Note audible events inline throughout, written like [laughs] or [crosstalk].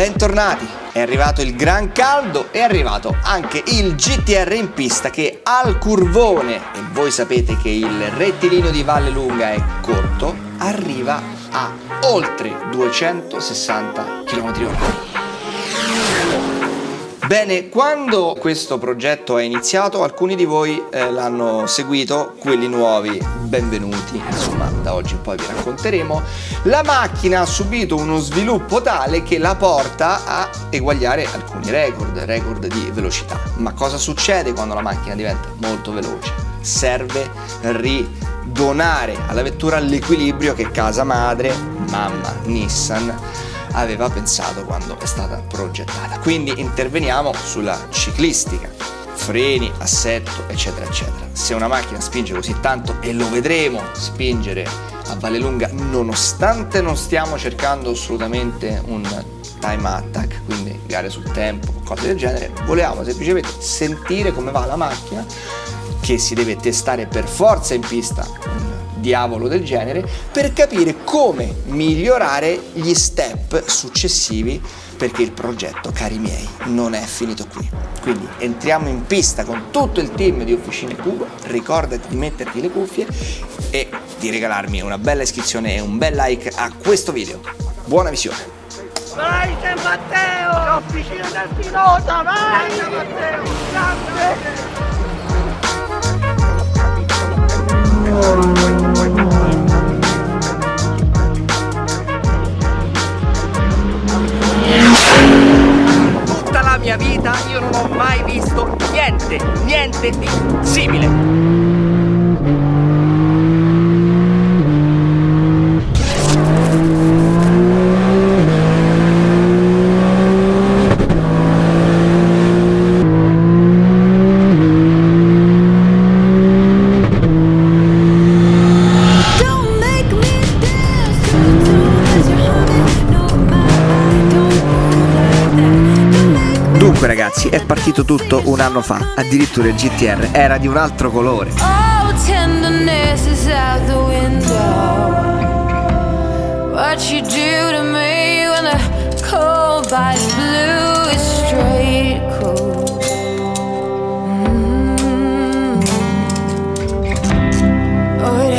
Bentornati! È arrivato il gran caldo, è arrivato anche il GTR in pista che al curvone, e voi sapete che il rettilineo di Valle Lunga è corto, arriva a oltre 260 km/h. Bene, quando questo progetto è iniziato alcuni di voi eh, l'hanno seguito, quelli nuovi benvenuti, insomma da oggi in poi vi racconteremo. La macchina ha subito uno sviluppo tale che la porta a eguagliare alcuni record, record di velocità. Ma cosa succede quando la macchina diventa molto veloce? Serve ridonare alla vettura l'equilibrio che casa madre, mamma Nissan, aveva pensato quando è stata progettata. Quindi interveniamo sulla ciclistica, freni, assetto, eccetera, eccetera. Se una macchina spinge così tanto, e lo vedremo spingere a Valle Lunga, nonostante non stiamo cercando assolutamente un time attack, quindi gare sul tempo, cose del genere, volevamo semplicemente sentire come va la macchina che si deve testare per forza in pista diavolo del genere per capire come migliorare gli step successivi perché il progetto, cari miei, non è finito qui. Quindi entriamo in pista con tutto il team di Officine Cubo, ricordati di metterti le cuffie e di regalarmi una bella iscrizione e un bel like a questo video. Buona visione! Vai San Matteo! L'officina del pilota, vai San Matteo! Grande! Tutta simile. Partito tutto un anno fa, addirittura il GTR era di un altro colore. Cool. Mm. Oh.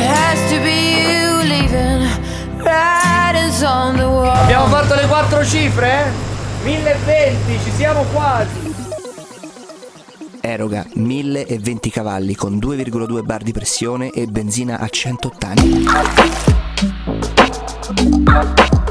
Abbiamo fatto le quattro cifre? 1020, ci siamo quasi! Eroga 1020 cavalli con 2,2 bar di pressione e benzina a 180.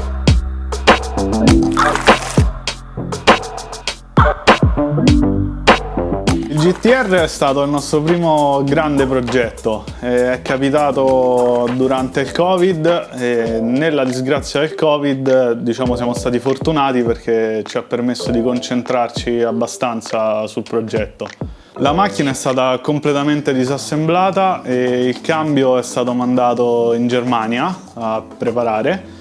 GTR è stato il nostro primo grande progetto, Eh, è capitato durante il Covid e nella disgrazia del Covid diciamo siamo stati fortunati perché ci ha permesso di concentrarci abbastanza sul progetto. La macchina è stata completamente disassemblata e il cambio è stato mandato in Germania a preparare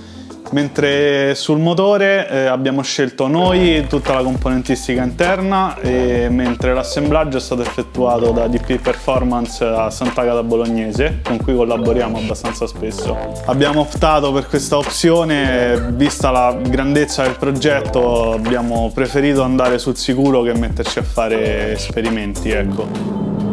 Mentre sul motore eh, abbiamo scelto noi tutta la componentistica interna e mentre l'assemblaggio è stato effettuato da DP Performance a Sant'Agata Bolognese con cui collaboriamo abbastanza spesso. Abbiamo optato per questa opzione vista la grandezza del progetto abbiamo preferito andare sul sicuro che metterci a fare esperimenti ecco.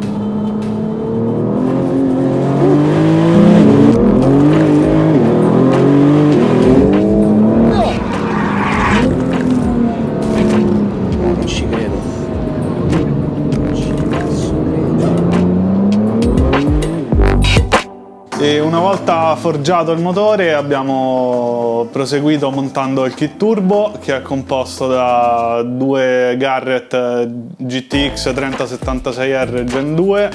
Forgiato il motore abbiamo proseguito montando il kit turbo che è composto da due Garrett GTX 3076R Gen 2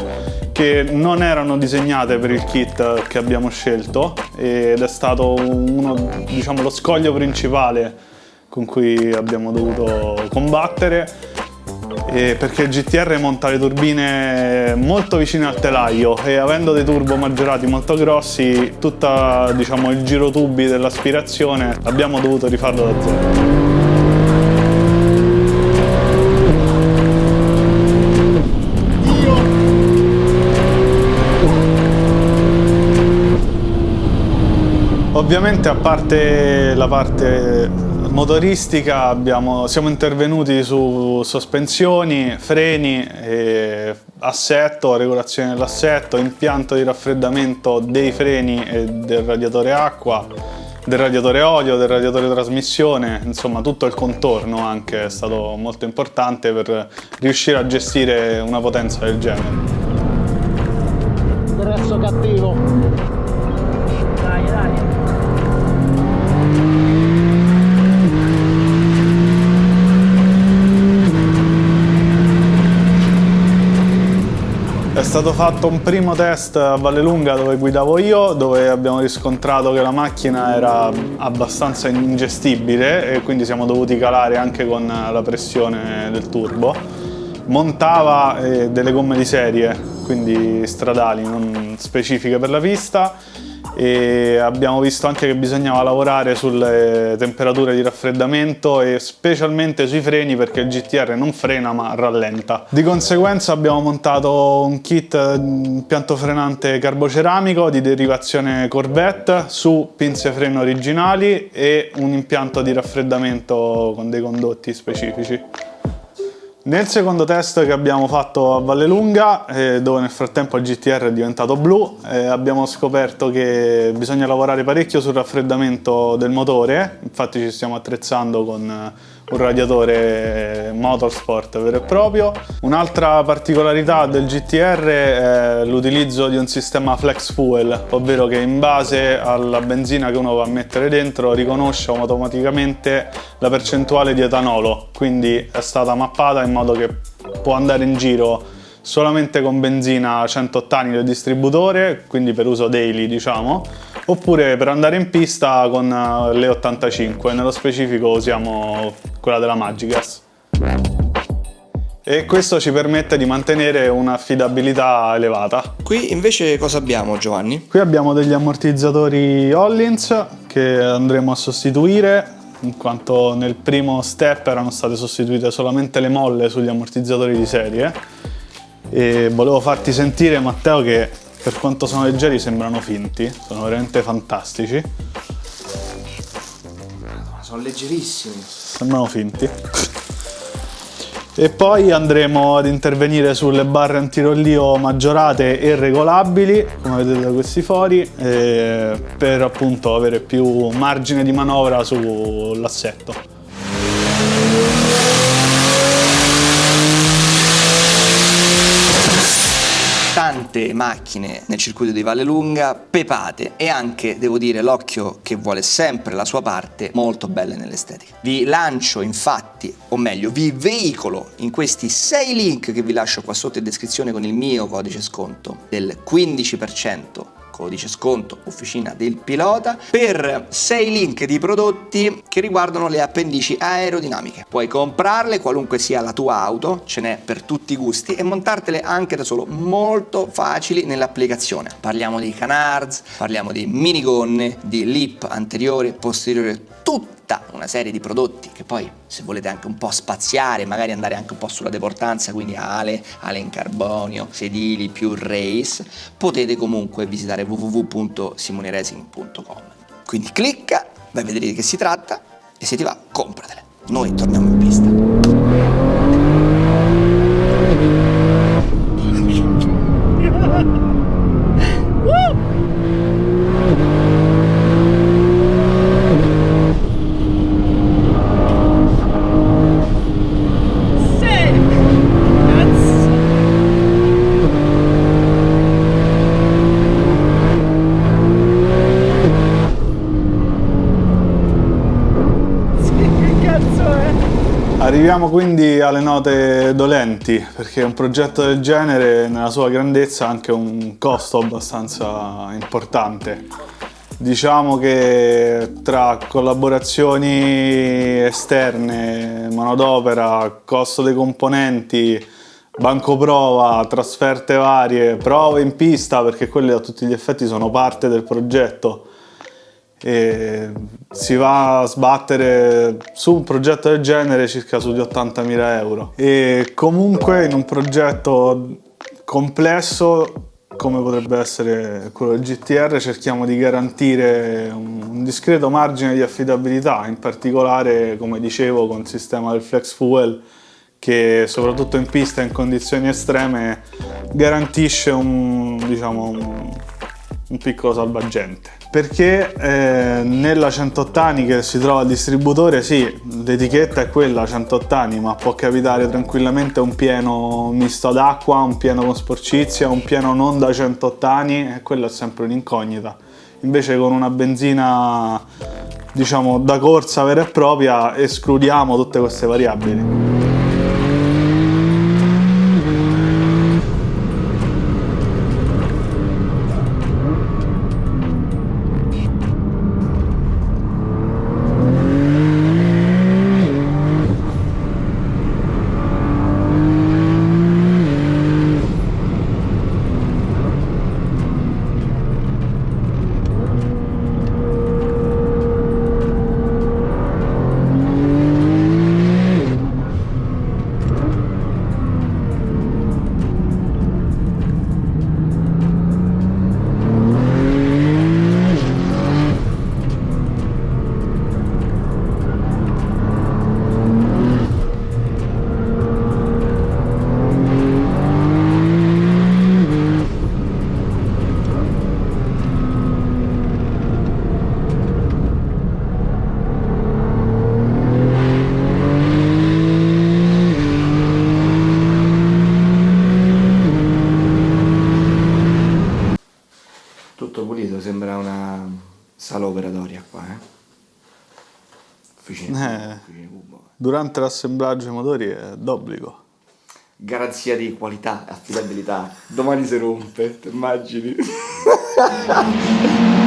che non erano disegnate per il kit che abbiamo scelto ed è stato uno, diciamo, lo scoglio principale con cui abbiamo dovuto combattere eh, perché il GTR monta le turbine molto vicine al telaio e avendo dei turbo maggiorati molto grossi tutto diciamo, il giro tubi dell'aspirazione abbiamo dovuto rifarlo da zero. Ovviamente a parte la parte motoristica abbiamo, siamo intervenuti su sospensioni, freni, assetto, regolazione dell'assetto, impianto di raffreddamento dei freni e del radiatore acqua, del radiatore olio, del radiatore trasmissione, insomma tutto il contorno anche è stato molto importante per riuscire a gestire una potenza del genere. Ingresso cattivo. Stato fatto un primo test a Vallelunga dove guidavo io, dove abbiamo riscontrato che la macchina era abbastanza ingestibile e quindi siamo dovuti calare anche con la pressione del turbo. Montava eh, delle gomme di serie, quindi stradali, non specifiche per la pista e abbiamo visto anche che bisognava lavorare sulle temperature di raffreddamento e specialmente sui freni perché il GTR non frena ma rallenta. Di conseguenza abbiamo montato un kit impianto frenante carboceramico di derivazione Corvette su pinze freno originali e un impianto di raffreddamento con dei condotti specifici. Nel secondo test che abbiamo fatto a Vallelunga, eh, dove nel frattempo il GTR è diventato blu, eh, abbiamo scoperto che bisogna lavorare parecchio sul raffreddamento del motore, infatti ci stiamo attrezzando con un radiatore motorsport vero e proprio. Un'altra particolarità del GTR è l'utilizzo di un sistema flex fuel, ovvero che in base alla benzina che uno va a mettere dentro riconosce automaticamente la percentuale di etanolo, quindi è stata mappata in modo che può andare in giro solamente con benzina 100 ottani del distributore, quindi per uso daily diciamo, oppure per andare in pista con eh, le 85, nello specifico usiamo quella della Magigas. E questo ci permette di mantenere un'affidabilità elevata. Qui invece cosa abbiamo Giovanni? Qui abbiamo degli ammortizzatori Hollins che andremo a sostituire in quanto nel primo step erano state sostituite solamente le molle sugli ammortizzatori di serie e volevo farti sentire Matteo che per quanto sono leggeri sembrano finti, sono veramente fantastici. Sono leggerissimi. Sembrano finti. E poi andremo ad intervenire sulle barre antirollio maggiorate e regolabili, come vedete da questi fori, eh, per appunto avere più margine di manovra sull'assetto. Tante macchine nel circuito di Vallelunga, pepate e anche, devo dire, l'occhio che vuole sempre la sua parte, molto belle nell'estetica. Vi lancio infatti, o meglio, vi veicolo in questi sei link che vi lascio qua sotto in descrizione con il mio codice sconto del 15% codice sconto officina del pilota per 6 link di prodotti che riguardano le appendici aerodinamiche. Puoi comprarle qualunque sia la tua auto, ce n'è per tutti i gusti e montartele anche da solo molto facili nell'applicazione. Parliamo di canards, parliamo di minigonne, di lip anteriore e posteriore, tutta una serie di prodotti che poi se volete anche un po' spaziare, magari andare anche un po' sulla deportanza, quindi ale, ale in carbonio, sedili più race, potete comunque visitare www.simoneracing.com. Quindi clicca, vai a vedere di che si tratta e se ti va compratele. Noi torniamo in pista. Arriviamo quindi alle note dolenti, perché un progetto del genere nella sua grandezza ha anche un costo abbastanza importante. Diciamo che tra collaborazioni esterne, manodopera, costo dei componenti, banco prova, trasferte varie, prove in pista, perché quelle a tutti gli effetti sono parte del progetto, e si va a sbattere su un progetto del genere circa sugli 80.000 euro. E comunque in un progetto complesso come potrebbe essere quello del GTR, cerchiamo di garantire un, discreto margine di affidabilità, in particolare, come dicevo, con il sistema del flex fuel che soprattutto in pista in condizioni estreme garantisce un, diciamo, un, un piccolo salvagente. Perché eh, nella 108 anni che si trova al distributore, sì, l'etichetta è quella 108 anni, ma può capitare tranquillamente un pieno misto ad acqua, un pieno con sporcizia, un pieno non da 108 anni, e quello è sempre un'incognita. Invece con una benzina, diciamo, da corsa vera e propria escludiamo tutte queste variabili. Durante l'assemblaggio dei motori è d'obbligo. Garanzia di qualità e affidabilità. Domani si rompe, ti immagini? [laughs]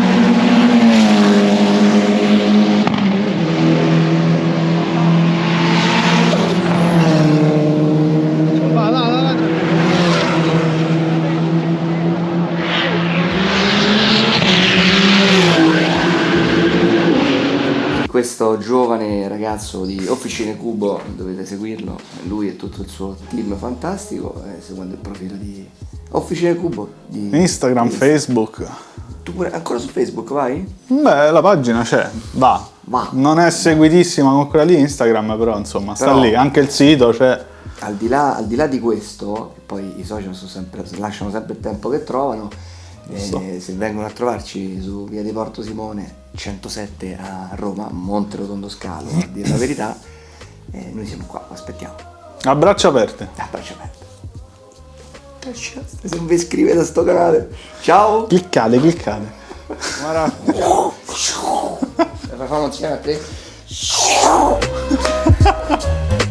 Questo giovane ragazzo di Officine Cubo, dovete seguirlo, lui e tutto il suo team fantastico, eh, seguendo il profilo di Officine Cubo. Di Instagram, di- Facebook. Tu pure ancora su Facebook vai? Beh, la pagina c'è, va. Va. Non è seguitissima con quella di Instagram, però insomma sta Però- lì. Anche il sito c'è. Al di, là, al di là di questo, poi i social sono sempre, lasciano sempre il tempo che trovano. Eh, se vengono a trovarci su via di Porto Simone 107 a Roma, Monte Rotondo Scalo, a dire la verità, eh, noi siamo qua, aspettiamo. A braccia aperte. A braccia aperte. Se non vi iscrivete a sto canale, ciao! Cliccate, cliccate. Guarda. Facciamo insieme a te. [laughs]